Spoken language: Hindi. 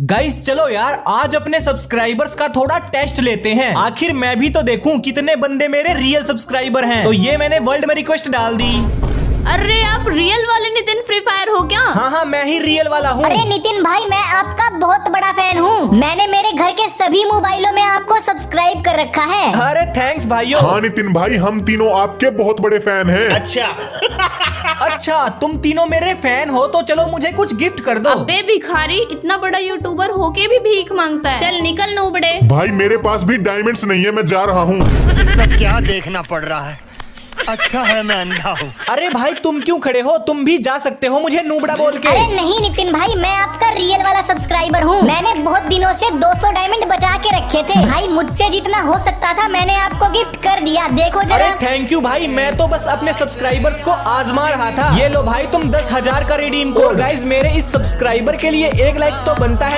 गाइस चलो यार आज अपने सब्सक्राइबर्स का थोड़ा टेस्ट लेते हैं। आखिर मैं भी तो देखूँ कितने बंदे मेरे रियल सब्सक्राइबर हैं। तो ये मैंने वर्ल्ड में रिक्वेस्ट डाल दी। अरे आप रियल वाले नितिन फ्री फायर हो क्या? हाँ हाँ मैं ही रियल वाला हूँ। अरे नितिन भाई मैं आपका बहुत बड़ा फ़ैन हूँ। मैंने मेरे घर के सभी मोबाइलों में आपको सब्सक्राइब कर रखा है। अरे थैंक्स भाइयों। हाँ नितिन भाई हम तीनों आपके बहुत बड़े फ़ैन हैं। अच्छा। तुम तीनों मेरे फ़ैन हो तो चलो मुझे कुछ गिफ्ट कर दो। अबे भिखारी इतना बड़ा यूट्यूबर होके भी भीख माँगता है। चल निकल नूबड़े भाई मेरे पास भी डायमंड्स नहीं है मैं जा रहा हूँ। सब क्या देखना पड़ रहा है? अच्छा है मैं अंधा हूँ। अरे भाई तुम क्यों खड़े हो? तुम भी जा सकते हो मुझे नूबड़ा बोल के। अरे नहीं नितिन भाई मैं सब्सक्राइबर हूँ। मैंने बहुत दिनों से 200 डायमंड बचा के रखे थे। भाई, मुझसे जितना हो सकता था, मैंने आपको गिफ्ट कर दिया। देखो जरा। थैंक यू भाई। मैं तो बस अपने सब्सक्राइबर्स को आजमा रहा था। ये लो भाई, तुम दस हज़ार का रिडीम कोड गाइज़ मेरे इस सब्सक्राइबर के लिए एक लाइक तो बनता है